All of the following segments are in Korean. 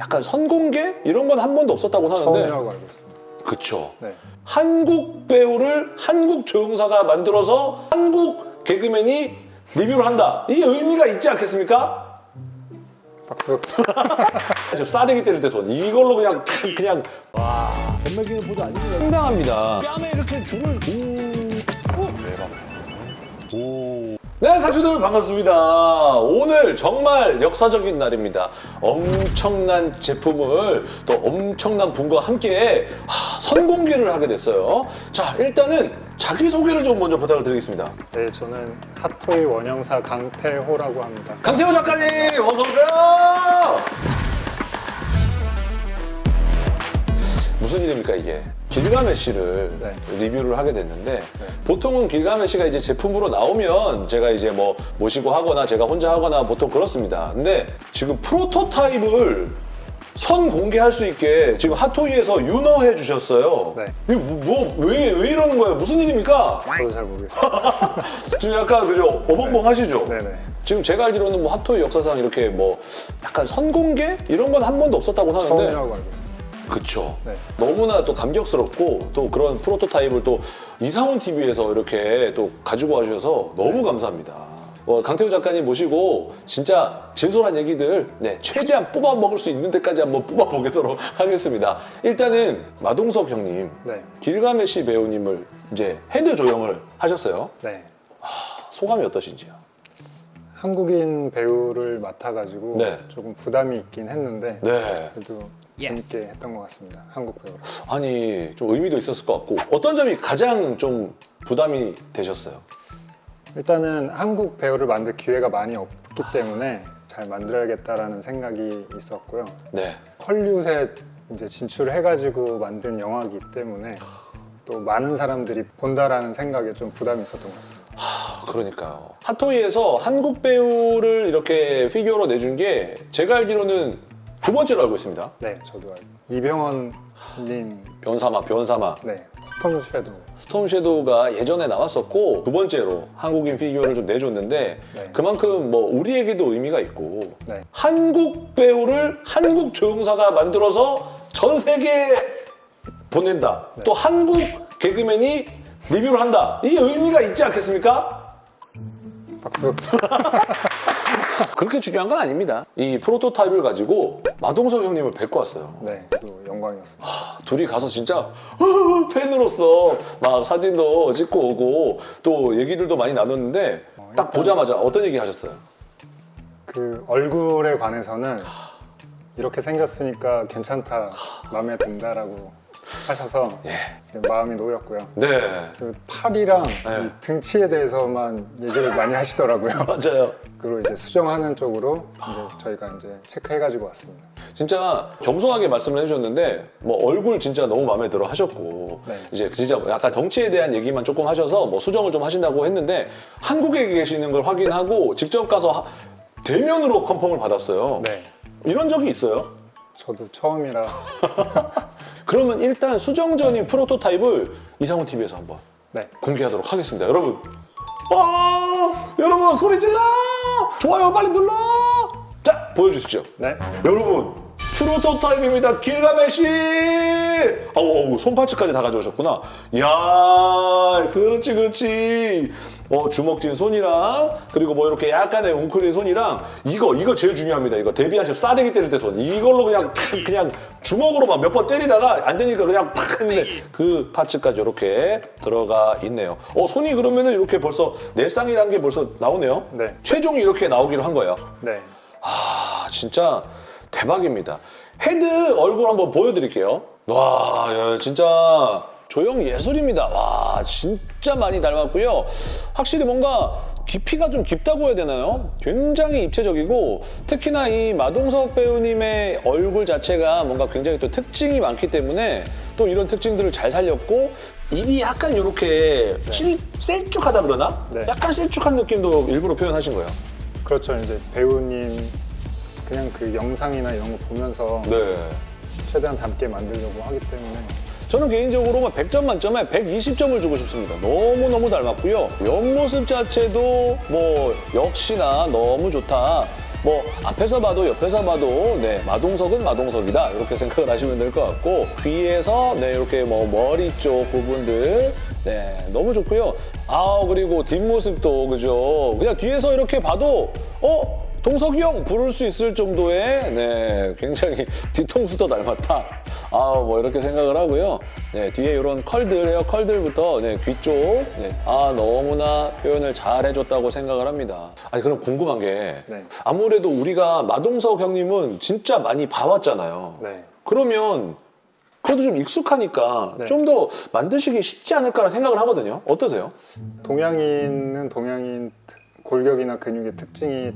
약간 선공개 이런 건 한 번도 없었다고 하는데 처음이라고 알고 있습니다. 그쵸. 네. 한국 배우를 한국 조영사가 만들어서 한국 개그맨이 리뷰를 한다. 이게 의미가 있지 않겠습니까? 박수. 저 싸대기 때릴 때 손. 이걸로 그냥 그냥 와 전매기는 보조 아니면 상당합니다. 뺨에 이렇게 줄을 오. 대박. 오. 네, 상추들 반갑습니다. 오늘 정말 역사적인 날입니다. 엄청난 제품을 또 엄청난 분과 함께 하, 선공개를 하게 됐어요. 자, 일단은 자기소개를 좀 먼저 부탁을 드리겠습니다. 네, 저는 핫토이 원형사 강태호라고 합니다. 강태호 작가님, 어서 오세요! 무슨 일입니까, 이게? 길가메시를 네. 리뷰를 하게 됐는데, 보통은 길가메시가 이제 제품으로 나오면 제가 이제 뭐 모시고 하거나 제가 혼자 하거나 보통 그렇습니다. 근데 지금 프로토타입을 선 공개할 수 있게 지금 핫토이에서 윤허해 주셨어요. 네. 이거 뭐, 왜, 왜 이러는 거예요? 무슨 일입니까? 저도 잘 모르겠습니다. 지금 약간 그죠? 어벙벙 하시죠? 네네. 지금 제가 알기로는 뭐 핫토이 역사상 이렇게 뭐 약간 선 공개 이런 건 한 번도 없었다고 하는데 처음이라고 알고 있습니다. 그쵸 네. 너무나 또 감격스럽고 또 그런 프로토타입을 또 이상훈 TV에서 이렇게 또 가지고 와주셔서 너무 감사합니다. 어, 강태호 작가님 모시고 진짜 진솔한 얘기들 네, 최대한 뽑아 먹을 수 있는 데까지 한번 뽑아 보도록 하겠습니다. 일단은 마동석 형님, 네. 길가메시 배우님을 이제 헤드 조형을 하셨어요. 네. 소감이 어떠신지요? 한국인 배우를 맡아가지고 네. 조금 부담이 있긴 했는데 네. 그래도 재밌게 했던 것 같습니다. 한국 배우로. 아니 좀 의미도 있었을 것 같고 어떤 점이 가장 좀 부담이 되셨어요? 일단은 한국 배우를 만들 기회가 많이 없기 때문에 잘 만들어야겠다라는 생각이 있었고요. 네. 헐리우드에 이제 진출해가지고 만든 영화이기 때문에 또 많은 사람들이 본다라는 생각에 좀 부담이 있었던 것 같습니다. 아, 그러니까요. 핫토이에서 한국 배우를 이렇게 피규어로 내준 게 제가 알기로는 두 번째로 알고 있습니다. 네, 저도 알고. 이병헌님, 뵨사마, 뵨사마. 네, 스톰 섀도우. 스톰 섀도우가 예전에 나왔었고 두 번째로 한국인 피규어를 좀 내줬는데 네. 그만큼 뭐 우리에게도 의미가 있고 네, 한국 배우를 한국 조영사가 만들어서 전 세계에 보낸다. 네. 또 한국 개그맨이 리뷰를 한다. 이게 의미가 있지 않겠습니까? 박수. 그렇게 중요한 건 아닙니다. 이 프로토타입을 가지고 마동석 형님을 뵙고 왔어요. 네, 또 영광이었습니다. 둘이 가서 진짜 팬으로서 막 사진도 찍고 오고 또 얘기들도 많이 나눴는데 딱 보자마자 어떤 얘기 하셨어요? 그 얼굴에 관해서는 이렇게 생겼으니까 괜찮다, 마음에 든다라고 하셔서 마음이 놓였고요. 네. 그 팔이랑 네. 이 등치에 대해서만 얘기를 많이 하시더라고요. 맞아요. 그리고 이제 수정하는 쪽으로 이제 저희가 이제 체크해가지고 왔습니다. 진짜 겸손하게 말씀을 해주셨는데 뭐 얼굴 진짜 너무 마음에 들어 하셨고 네. 이제 진짜 약간 덩치에 대한 얘기만 조금 하셔서 뭐 수정을 좀 하신다고 했는데 한국에 계시는 걸 확인하고 직접 가서 하- 대면으로 컨펌을 받았어요. 네, 이런 적이 있어요? 저도 처음이라 그러면 일단 수정 전인 프로토타입을 이상훈 TV에서 한번 네, 공개하도록 하겠습니다. 여러분. 아, 여러분 소리 질러! 좋아요 빨리 눌러! 자, 보여주십시오. 네, 여러분 프로토타입입니다 길가메시 어우 어우, 손파츠까지 다 가져오셨구나 야 그렇지 그렇지 어 주먹진 손이랑 그리고 뭐 이렇게 약간의 웅크린 손이랑 이거 이거 제일 중요합니다 이거 데뷔한 지 싸대기 때릴 때 손 이걸로 그냥 탁 그냥 주먹으로 막 몇 번 때리다가 안 되니까 그냥 팍 했는데 그 파츠까지 이렇게 들어가 있네요 어 손이 그러면은 이렇게 벌써 넬상이라는 게 벌써 나오네요 네, 최종이 이렇게 나오기로 한 거예요 네. 아 진짜 대박입니다. 헤드 얼굴 한번 보여드릴게요. 와 야, 진짜 조형 예술입니다. 와 진짜 많이 닮았고요. 확실히 뭔가 깊이가 좀 깊다고 해야 되나요? 굉장히 입체적이고 특히나 이 마동석 배우님의 얼굴 자체가 뭔가 굉장히 또 특징이 많기 때문에 또 이런 특징들을 잘 살렸고 입이 약간 이렇게 실 셀쭉하다 그러나? 네. 약간 셀쭉한 느낌도 일부러 표현하신 거예요. 그렇죠. 이제 배우님 그냥 그 영상이나 이런 거 보면서 네. 최대한 닮게 만들려고 하기 때문에 저는 개인적으로 막 100점 만점에 120점을 주고 싶습니다. 너무너무 닮았고요. 옆모습 자체도 뭐 역시나 너무 좋다. 뭐 앞에서 봐도 옆에서 봐도 네 마동석은 마동석이다 이렇게 생각을 하시면 될 것 같고 귀에서 네 이렇게 뭐 머리 쪽 부분들 네 너무 좋고요. 아 그리고 뒷모습도 그죠. 그냥 뒤에서 이렇게 봐도 어 동석이 형 부를 수 있을 정도의 네 굉장히 뒤통수도 닮았다. 아 뭐 이렇게 생각을 하고요. 네 뒤에 이런 컬들 헤어 컬들부터 네, 귀 쪽. 네, 아 너무나 표현을 잘 해줬다고 생각을 합니다. 아니 그럼 궁금한 게 네. 아무래도 우리가 마동석 형님은 진짜 많이 봐왔잖아요. 네. 그러면 그래도 좀 익숙하니까 네. 좀더 만드시기 쉽지 않을까라는 생각을 하거든요. 어떠세요? 동양인은 동양인 특- 골격이나 근육의 특징이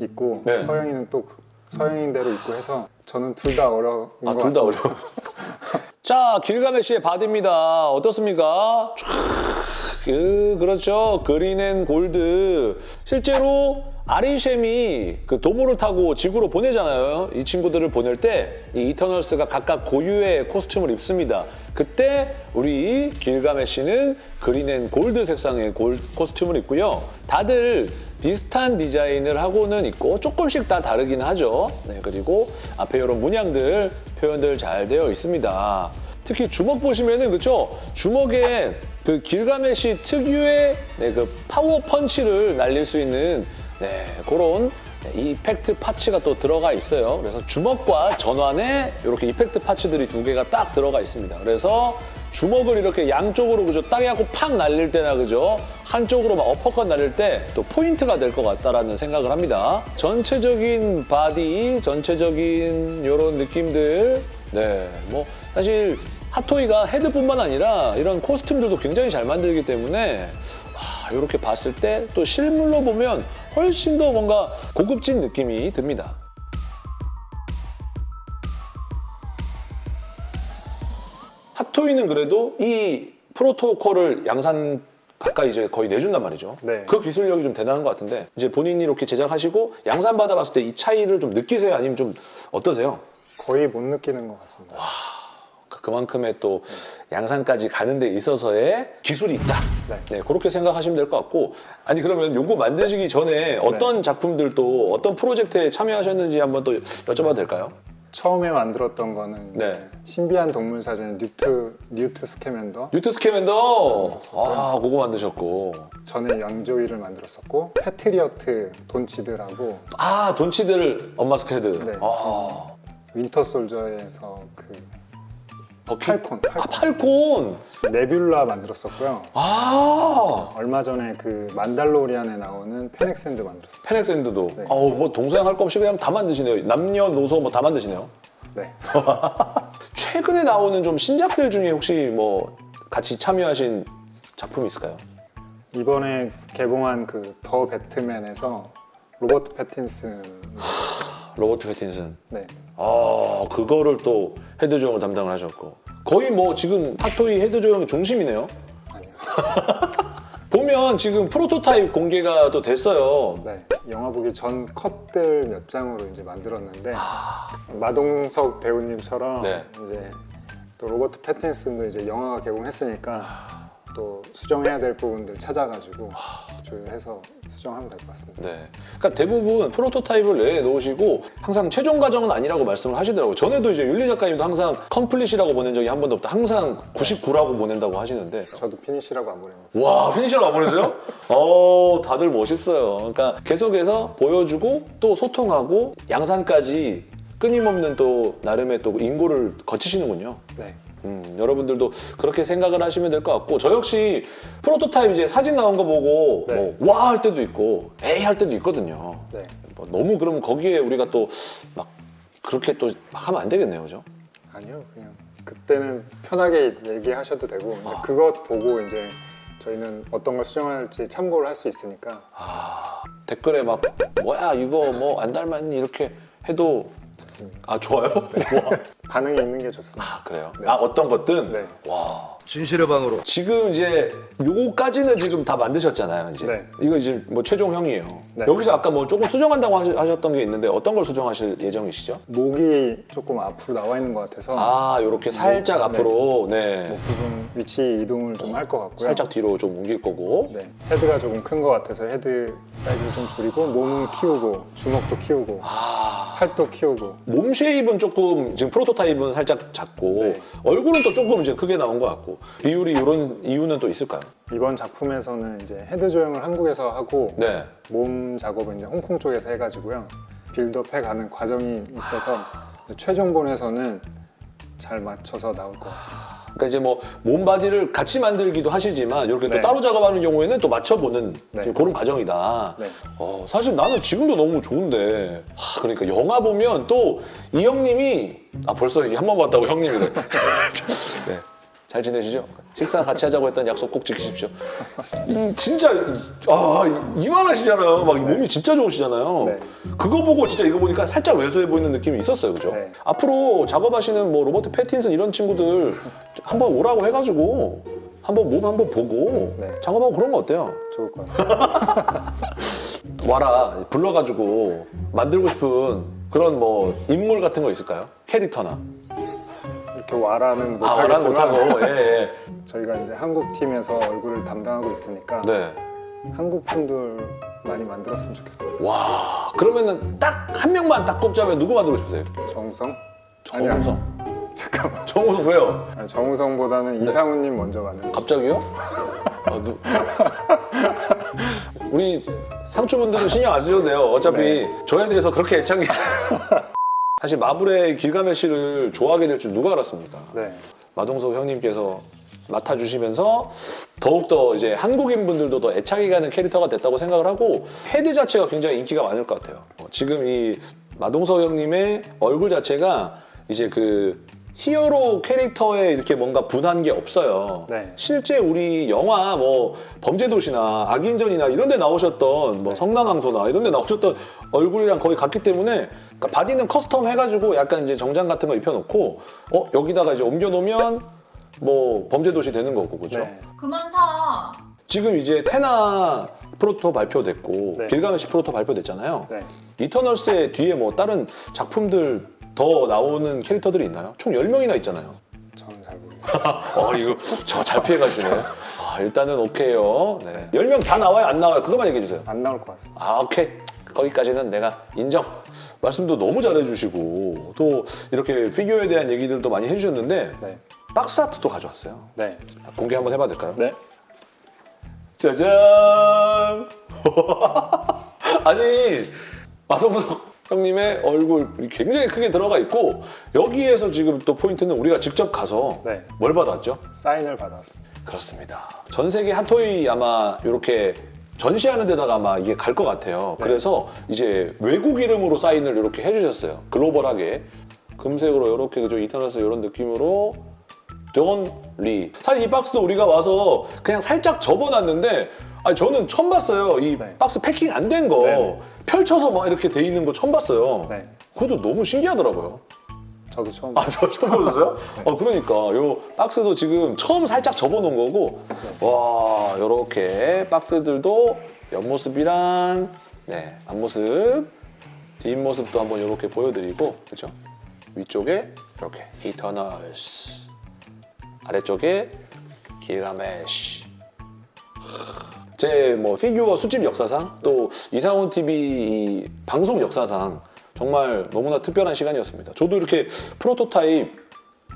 있고 네. 서양인은 또 그- 서양인대로 있고 해서 저는 둘 다 어려운 아, 것둘다 같습니다. 어려워. 자, 길가메시의 body입니다. 어떻습니까? 촤, 그, 그렇죠. green and gold. 실제로 아리솀이 그 도모를 타고 지구로 보내잖아요. 이 친구들을 보낼 때 이 이터널스가 각각 고유의 costume을 입습니다. 그때 우리 길가메시는 green and gold 색상의 골, costume을 입고요. 다들 비슷한 디자인을 하고는 있고 조금씩 다 다르긴 하죠. 네, 그리고 앞에 이런 문양들 표현들 잘 되어 있습니다. 특히 주먹 보시면은 그쵸 주먹에 그 길가메시 특유의 네, 그 파워 펀치를 날릴 수 있는 네, 그런 effect parts가 또 들어가 있어요. 그래서 주먹과 전완에 이렇게 effect parts들이 두 개가 딱 들어가 있습니다. 그래서 주먹을 이렇게 양쪽으로 그죠 딱 해갖고 팍 날릴 때나 그죠 한쪽으로 막 어퍼컷 날릴 때 또 포인트가 될 것 같다라는 생각을 합니다. 전체적인 body, 전체적인 이런 느낌들, 네, 뭐 사실 핫토이가 헤드뿐만 아니라 이런 costume들도 굉장히 잘 만들기 때문에 와, 이렇게 봤을 때 또 실물로 보면 훨씬 더 뭔가 고급진 느낌이 듭니다. 핫토이는 그래도 이 프로토콜을 양산 가까이 이제 거의 내준단 말이죠. 네. 그 기술력이 좀 대단한 것 같은데 이제 본인이 이렇게 제작하시고 양산 받아봤을 때 이 차이를 좀 느끼세요? 아니면 좀 어떠세요? 거의 못 느끼는 것 같습니다. 그- 그만큼의 또 양산까지 가는 데 있어서의 기술이 있다. 네. 네, 그렇게 생각하시면 될 것 같고 아니 그러면 요거 만드시기 전에 어떤 작품들 또 어떤 프로젝트에 참여하셨는지 한번 또 여쭤봐도 될까요? 처음에 만들었던 거는 네. 신비한 동물 사전 뉴트 뉴트 스캐맨더 뉴트 스캐맨더 만들었었고요. 아 그거 만드셨고 전에 양조위를 만들었었고 패트리어트 돈 치들하고 아 돈 치들 엄마 스케드 네. 아 윈터 솔저에서 그 버키 팔콘, 아 팔콘 팔콘 네뷸라 만들었었고요. 아 얼마 전에 그 만달로리안에 나오는 페넥 섄드 만들었어요. 페넥 섄드도 네. 어우 뭐 동서양 할 거 없이 그냥 다 만드시네요 남녀노소 뭐 다 만드시네요 네. 최근에 나오는 좀 신작들 중에 혹시 뭐 같이 참여하신 작품 있을까요? 이번에 개봉한 그 더 배트맨에서 로버트 패틴슨 로버트 패틴슨 네. 아 그거를 또 헤드 조형을 담당을 하셨고 거의 뭐 지금 핫토이 헤드 조형의 중심이네요 아니요. 보면 지금 프로토타입 공개가 또 됐어요 네. 영화 보기 전 컷들 몇 장으로 이제 만들었는데 마동석 배우님처럼 네. 이제 또 로버트 패틴슨도 이제 영화가 개봉했으니까 또 수정해야 될 부분들 찾아가지고 조율해서 수정하면 될 것 같습니다. 네. 그러니까 대부분 프로토타입을 내놓으시고 항상 최종 과정은 아니라고 말씀을 하시더라고요. 전에도 이제 윤리 작가님도 항상 complete이라고 보낸 적이 한 번도 없다. 항상 99라고 보낸다고 하시는데 저도 finish라고 안 보냅니다. 와 finish로 안 보내세요? 어 다들 멋있어요. 그러니까 계속해서 보여주고 또 소통하고 양산까지 끊임없는 또 나름의 또 인고를 거치시는군요. 네. 음, 여러분들도 그렇게 생각을 하시면 될 것 같고 저 역시 프로토타입 이제 사진 나온 거 보고 네. 뭐 와 할 때도 있고 에이 할 때도 있거든요. 네. 뭐 너무 그러면 거기에 우리가 또 막 그렇게 또막 하면 안 되겠네요, 그죠? 아니요, 그냥 그때는 편하게 얘기하셔도 되고 아. 그것 보고 이제 저희는 어떤 걸 수정할지 참고를 할 수 있으니까 아 댓글에 막 뭐야 이거 뭐 안 닮았니 이렇게 해도 좋습니다. 아 좋아요? 와. 반응이 있는 게 좋습니다. 아 그래요? 아 어떤 것든? 네. 와. 진실의 방으로 지금 이제 요거까지는 지금 다 만드셨잖아요. 이제 네. 이거 이제 뭐 최종형이에요. 네. 여기서 아까 뭐 조금 수정한다고 하셨던 게 있는데 어떤 걸 수정하실 예정이시죠? 목이 조금 앞으로 나와 있는 것 같아서 아 이렇게 살짝 네. 앞으로 네. 목 부분 위치 이동을 좀 할 것 같고요. 살짝 뒤로 좀 옮길 거고 네, 헤드가 조금 큰 것 같아서 헤드 사이즈를 좀 줄이고 몸은 키우고 주먹도 키우고 아 팔도 키우고 몸 shape은 조금 지금 프로토 타입은 살짝 작고 네. 얼굴은 또 조금 이제 크게 나온 것 같고 비율이 이런 이유는 또 있을까요? 이번 작품에서는 이제 헤드 조형을 한국에서 하고 네. 몸 작업은 이제 홍콩 쪽에서 해가지고요 build up 해가는 과정이 있어서 최종본에서는 잘 맞춰서 나올 것 같습니다. 그러니까 이제 뭐 몸바디를 같이 만들기도 하시지만 이렇게 또 네. 따로 작업하는 경우에는 또 맞춰보는 네. 그런 과정이다. 네. 어, 사실 나는 지금도 너무 좋은데 하, 그러니까 영화 보면 또 이 형님이 아 벌써 한 번 봤다고 형님이래. 네. 잘 지내시죠? 식사 같이 하자고 했던 약속 꼭 지키십시오. 이 진짜 아 이만하시잖아요. 막 몸이 진짜 좋으시잖아요. 네. 그거 보고 진짜 이거 보니까 살짝 왜소해 보이는 느낌이 있었어요, 그죠? 네. 앞으로 작업하시는 뭐 로버트 패틴슨 이런 친구들 한번 오라고 해가지고 한번 몸 한번 보고 네. 작업하고 그런 거 어때요? 좋을 것 같습니다. 와라 불러가지고 만들고 싶은 그런 뭐 인물 같은 거 있을까요? 캐릭터나 와라는 아 와라 못하겠지만 못하고 예, 예. 저희가 이제 한국 팀에서 얼굴을 담당하고 있으니까 네. 한국 분들 많이 만들었으면 좋겠어요. 와 그러면은 딱 한 명만 딱 꼽자면 누구 만들고 싶으세요? 정우성? 아니야. 정우성 잠깐만. 정우성 왜요? 아니, 정우성보다는 이상훈님 먼저 만들고 갑자기요? 아, 누... 우리 상추분들은 신경 안 쓰셔도 돼요. 어차피 네. 저에 대해서 그렇게 애착이 사실 마블의 길가메시를 좋아하게 될 줄 누가 알았습니까? 네. 마동석 형님께서 맡아주시면서 더욱더 이제 한국인 분들도 더 애착이 가는 캐릭터가 됐다고 생각을 하고 헤드 자체가 굉장히 인기가 많을 것 같아요. 어, 지금 이 마동석 형님의 얼굴 자체가 이제 그 히어로 캐릭터에 이렇게 뭔가 분한 게 없어요. 네. 실제 우리 영화 뭐 범죄도시나 악인전이나 이런 데 나오셨던 뭐 성난황소나 이런 데 나오셨던 얼굴이랑 거의 같기 때문에 그러니까 body는 custom 해가지고 약간 이제 정장 같은 거 입혀놓고 어 여기다가 이제 옮겨놓으면 뭐 범죄도시 되는 거고 그죠? 네. 그만 사. 지금 이제 테나 프로토 발표됐고 네. 길가메시 프로토 발표됐잖아요. 네. 이터널스의 뒤에 뭐 다른 작품들 더 나오는 캐릭터들이 있나요? 총 10명이나 있잖아요. 저는 잘 모르겠어요. 어 이거 저 잘 피해가시네. 아 일단은 오케이요. 네. 10명 다 나와요 안 나와요? 그것만 얘기해 주세요. 안 나올 것 같습니다. 아 오케이 거기까지는 내가 인정. 말씀도 너무 잘해주시고 또 이렇게 피규어에 대한 얘기들도 많이 해주셨는데 네. 박스 아트도 가져왔어요. 네. 공개 한번 해봐도 될까요? 네. 짜잔! 아니 마성석 형님의 얼굴이 굉장히 크게 들어가 있고 여기에서 지금 또 포인트는 우리가 직접 가서 네. 뭘 받았죠? 사인을 받았습니다. 그렇습니다. 전 세계 핫토이 아마 이렇게 전시하는 데다가 아마 이게 갈 것 같아요. 네. 그래서 이제 외국 이름으로 사인을 이렇게 해주셨어요. 글로벌하게 금색으로 이렇게 그죠 이터너스 이런 느낌으로 돈리 사실 이 박스도 우리가 와서 그냥 살짝 접어놨는데 아니 저는 처음 봤어요. 이 네. 박스 패킹 안 된거 네네. 펼쳐서 막 이렇게 돼 있는 거 처음 봤어요. 네. 그것도 너무 신기하더라고요. 저도 처음 아, 저 처음 보셨어요? 어, 그러니까 요 박스도 지금 처음 살짝 접어놓은 거고 와, 요렇게 박스들도 옆모습이랑 네, 앞모습, 뒷모습도 한번 이렇게 보여드리고 그죠? 위쪽에 이렇게 이터널스 아래쪽에 길가메시 제 뭐 피규어 수집 역사상 또 이상훈 TV 이 방송 역사상 정말 너무나 특별한 시간이었습니다. 저도 이렇게 프로토타입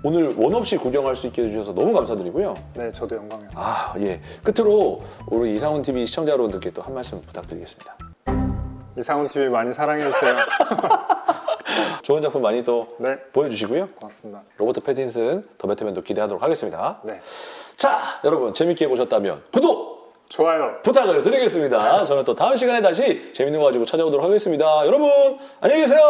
오늘 원 없이 구경할 수 있게 해주셔서 너무 감사드리고요. 네, 저도 영광이었어요. 아, 예. 끝으로 우리 이상훈 TV 시청자 여러분들께 또 한 말씀 부탁드리겠습니다. 이상훈 TV 많이 사랑해 주세요. 좋은 작품 많이 또 네, 보여주시고요. 고맙습니다. 로버트 패틴슨 더 배트맨도 기대하도록 하겠습니다. 네, 자, 여러분 재밌게 보셨다면 구독! 좋아요. 부탁을 드리겠습니다. 저는 또 다음 시간에 다시 재밌는 거 가지고 찾아오도록 하겠습니다. 여러분, 안녕히 계세요!